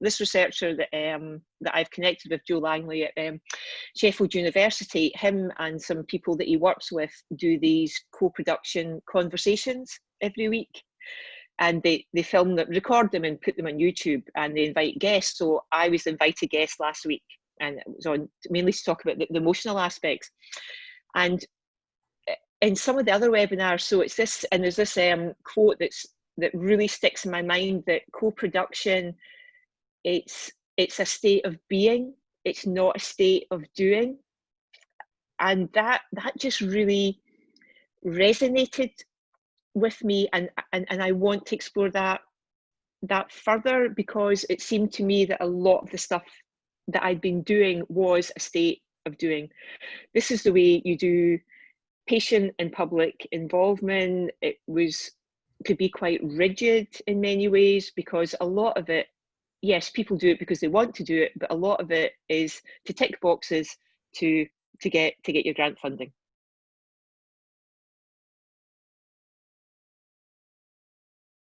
this researcher that um, that I've connected with, Joe Langley at um, Sheffield University, him and some people that he works with do these co-production conversations every week. And they, they film them, record them and put them on YouTube and they invite guests. So I was invited guest last week and it was on mainly to talk about the, the emotional aspects. And eh, in some of the other webinars, so it's this, and there's this um, quote that's that really sticks in my mind that co-production it's it's a state of being it's not a state of doing. And that that just really resonated with me and and, and i want to explore that that further because it seemed to me that a lot of the stuff that i'd been doing was a state of doing. This is the way you do patient and public involvement. It was could be quite rigid in many ways because a lot of it yes, people do it because they want to do it, but a lot of it is to tick boxes to to get to get your grant funding.